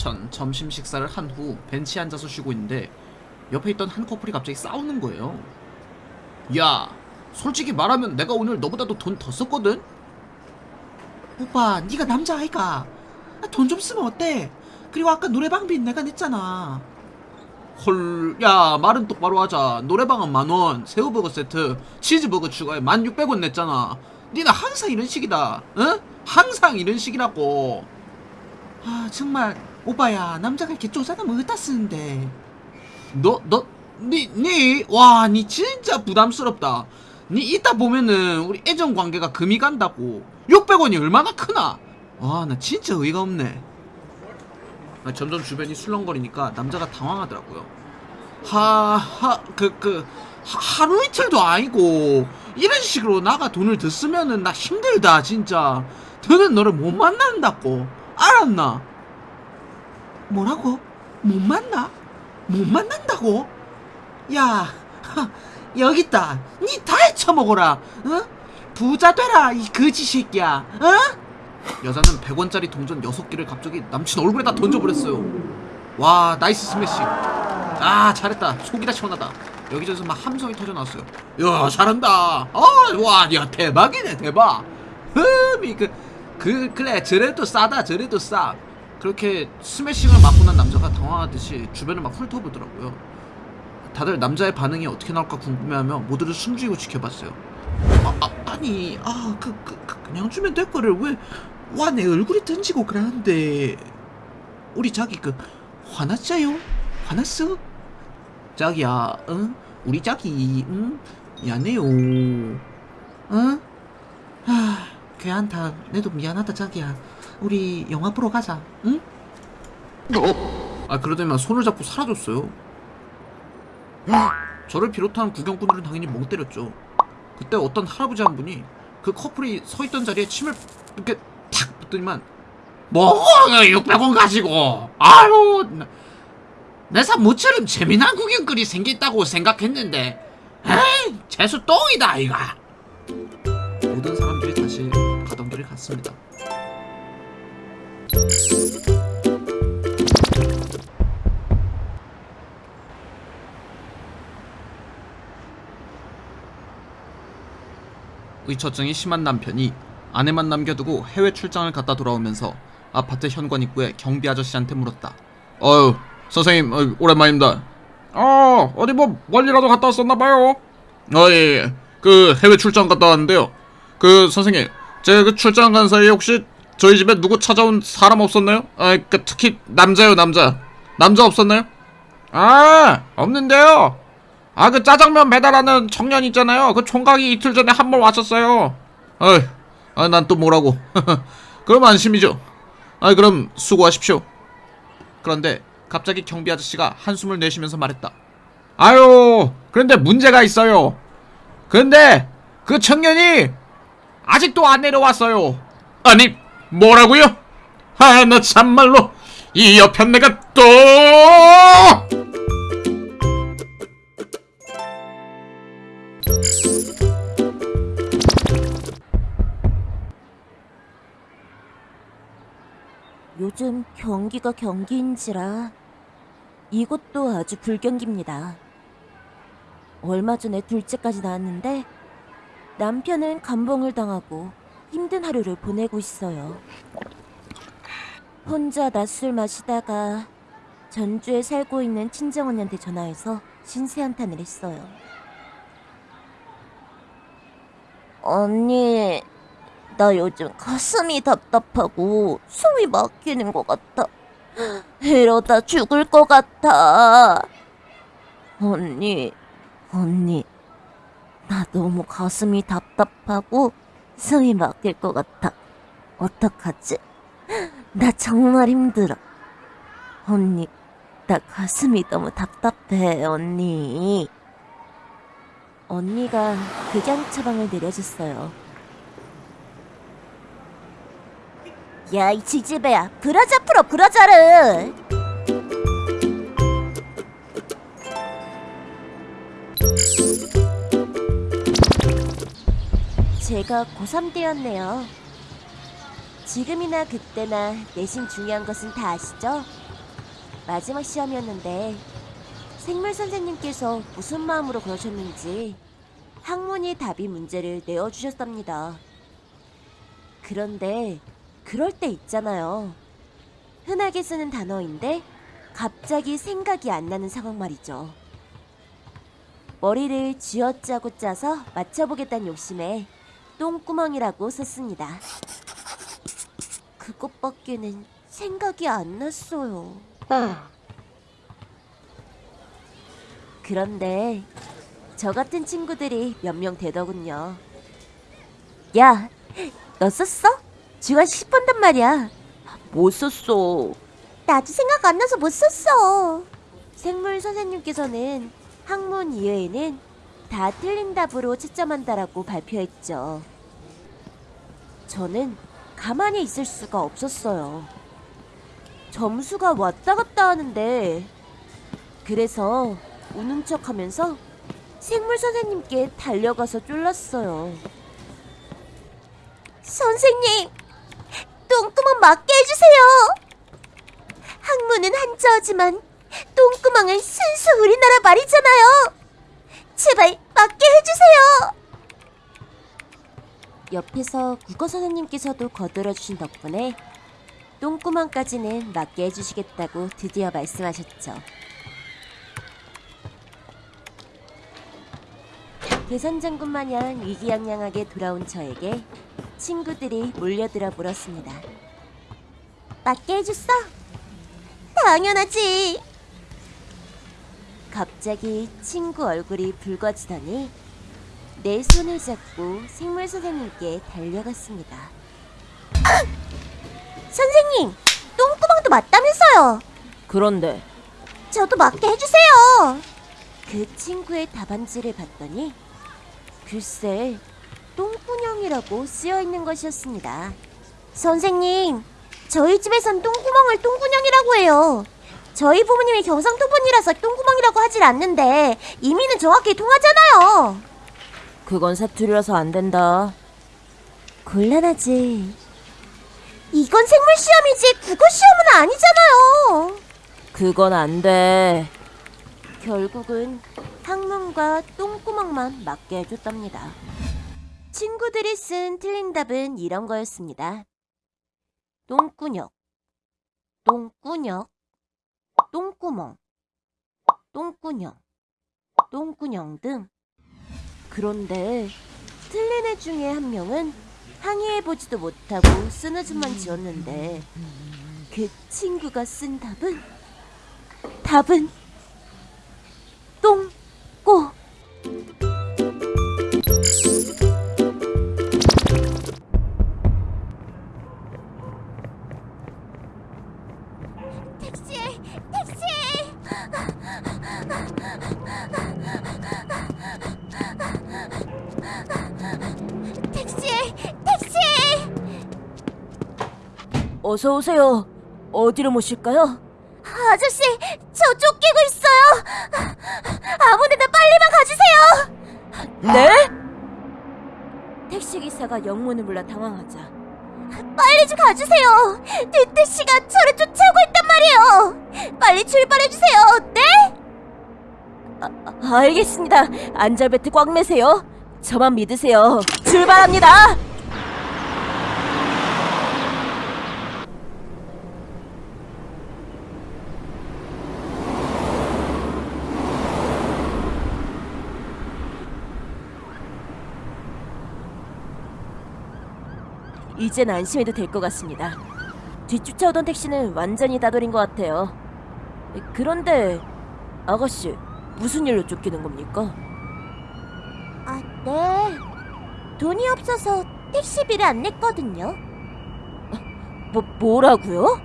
전 점심 식사를 한 후 벤치에 앉아서 쉬고 있는데 옆에 있던 한 커플이 갑자기 싸우는 거예요. 야, 솔직히 말하면 내가 오늘 너보다도 돈 더 썼거든? 오빠 네가 남자 아이가 돈 좀 쓰면 어때? 그리고 아까 노래방비 내가 냈잖아 헐, 야, 말은 똑바로 하자. 노래방은 만 원, 새우버거 세트, 치즈버거 추가에 만 육백 원 냈잖아. 니는 항상 이런 식이다. 응? 항상 이런 식이라고. 아 정말 오빠야 남자가 이렇게 쪼잔하면 어디다 쓰는데 너, 너, 니, 니, 와, 니 진짜 부담스럽다. 니 이따 보면은 우리 애정 관계가 금이 간다고. 600원이 얼마나 크나? 와, 나 진짜 의의가 없네. 아, 점점 주변이 술렁거리니까 남자가 당황하더라고요. 하, 하, 그, 그, 하, 하루 이틀도 아니고, 이런 식으로 나가 돈을 더 쓰면은 나 힘들다, 진짜. 더는 너를 못 만난다고. 알았나? 뭐라고? 못 만나? 못 만난다고? 야 하, 여기 있다 니 다 해 처먹어라 어? 부자 되라 이 거지 새끼야 어? 여자는 100원짜리 동전 6개를 갑자기 남친 얼굴에다 던져버렸어요. 와, nice smash. 아, 잘했다. 속이 다 시원하다. 여기저기서 막 함성이 터져나왔어요. 야, 잘한다. 아, 와, 야, 대박이네, 대박. 흠이, 그, 그, 그래, 저래도 싸다, 저래도 싸. 그렇게 스매싱을 맞고 난 남자가 당황하듯이 주변을 막 훑어보더라고요. 다들 남자의 반응이 어떻게 나올까 궁금해하며 모두를 숨죽이고 지켜봤어요. 아, 아, 아니 아 그, 그, 그 그냥 주면 될 거를 왜 와 내 얼굴이 던지고 그러는데 우리 자기 그 화났어요? 화났어? 자기야 응? 우리 자기 응? 미안해요 응? 아 걔한테 내도 미안하다 자기야 우리 영화 보러 가자 응? 아 그러더니만 손을 잡고 사라졌어요. 저를 비롯한 구경꾼들은 당연히 멍 때렸죠. 그때 어떤 할아버지 한 분이 그 커플이 서 있던 자리에 침을 이렇게 탁 붙더니만 뭐 600원 가지고 아유 내사 모처럼 재미난 구경거리 생겼다고 생각했는데 에이 재수 똥이다 이가 모든 사람들이 다시 가던 길을 갔습니다. 의처증이 심한 남편이 아내만 남겨두고 해외 출장을 갔다 돌아오면서 아파트 현관 입구에 경비 아저씨한테 물었다. 어유 선생님 어이, 오랜만입니다. 어 어디 뭐 멀리라도 갔다 왔었나봐요. 어예 그 해외 출장 갔다 왔는데요. 그 선생님 제가 그 출장 간 사이에 혹시 저희 집에 누구 찾아온 사람 없었나요? 아그 특히 남자요 남자 남자 없었나요? 아 없는데요. 아 그 짜장면 배달하는 청년 있잖아요. 그 총각이 이틀 전에 한 번 왔었어요. 어이, 아, 난 또 뭐라고. 그럼 안심이죠. 아, 그럼 수고하십시오. 그런데 갑자기 경비 아저씨가 한숨을 내쉬면서 말했다. 아유, 그런데 문제가 있어요. 근데 그 청년이 아직도 안 내려왔어요. 아니, 뭐라고요? 아, 나 참말로 이 여편 내가 또 요즘 경기가 경기인지라 이것도 아주 불경기입니다. 얼마 전에 둘째까지 낳았는데 남편은 감봉을 당하고 힘든 하루를 보내고 있어요. 혼자 낮술 마시다가 전주에 살고 있는 친정언니한테 전화해서 신세 한탄을 했어요. 언니, 나 요즘 가슴이 답답하고 숨이 막히는 것 같아. 이러다 죽을 것 같아. 언니, 언니, 나 너무 가슴이 답답하고 숨이 막힐 것 같아. 어떡하지? 나 정말 힘들어. 언니, 나 가슴이 너무 답답해, 언니. 언니가 극양 처방을 내려줬어요. 야, 이 지지배야. 브라자 풀어, 브라자를! 제가 고3 때였네요. 지금이나 그때나 내신 중요한 것은 다 아시죠? 마지막 시험이었는데 생물 선생님께서 무슨 마음으로 그러셨는지 학문이 답이 문제를 내어주셨답니다. 그런데 그럴 때 있잖아요. 흔하게 쓰는 단어인데 갑자기 생각이 안 나는 상황 말이죠. 머리를 쥐어짜고 짜서 맞춰보겠다는 욕심에 똥구멍이라고 썼습니다. 그것밖에는 생각이 안 났어요. 그런데 저 같은 친구들이 몇 명 되더군요. 야, 너 썼어? 쥐가 10번단 말이야. 못 썼어. 나도 생각 안 나서 못 썼어. 생물 선생님께서는 학문 이외에는 다 틀린 답으로 채점한다라고 발표했죠. 저는 가만히 있을 수가 없었어요. 점수가 왔다 갔다 하는데 그래서 우는 척 하면서 생물 선생님께 달려가서 쫄랐어요. 선생님, 똥구멍 맞게 해주세요. 학문은 한자어지만 똥구멍은 순수 우리나라 말이잖아요. 제발 맞게 해주세요. 옆에서 국어 선생님께서도 거들어 주신 덕분에 똥구멍까지는 맞게 해주시겠다고 드디어 말씀하셨죠. 대선장군 마냥 위기양양하게 돌아온 저에게 친구들이 몰려들어 물었습니다. 맞게 해줬어? 당연하지. 갑자기 친구 얼굴이 붉어지더니 내 손을 잡고 생물 선생님께 달려갔습니다. 선생님, 똥구멍도 맞다면서요? 그런데 저도 맞게 해주세요. 그 친구의 답안지를 봤더니 글쎄 똥구녕이라고 쓰여 있는 것이었습니다. 선생님, 저희 집에선 똥구멍을 똥구녕이라고 해요. 저희 부모님이 경상도 분이라서 똥구멍이라고 하질 않는데 이미는 정확히 통하잖아요. 그건 사투리라서 안 된다. 곤란하지. 이건 생물 시험이지 국어 시험은 아니잖아요. 그건 안 돼. 결국은 학문과 똥구멍만 맞게 해줬답니다. 친구들이 쓴 틀린 답은 이런 거였습니다. 똥꾸녕, 똥꾸녕, 똥구멍, 똥꾸녕, 똥꾸녕 등. 그런데 틀린 애 중에 한 명은 항의해보지도 못하고 쓰느즘만 지었는데 그 친구가 쓴 답은 답은 똥 어서 오세요. 어디로 모실까요? 아저씨 저 쫓기고 있어요. 아무데나 빨리만 가주세요. 네? 택시기사가 영문을 몰라 당황하자. 빨리 좀 가주세요. 뒷택시가 저를 쫓아오고 있단 말이에요. 빨리 출발해주세요. 네? 아, 알겠습니다. 안전벨트 꽉 매세요. 저만 믿으세요. 출발합니다 이젠 안심해도 될 것 같습니다. 뒤쫓아오던 택시는 완전히 따돌린 것 같아요. 그런데 아가씨 무슨 일로 쫓기는 겁니까? 아, 네. 돈이 없어서 택시비를 안 냈거든요. 뭐 뭐라고요?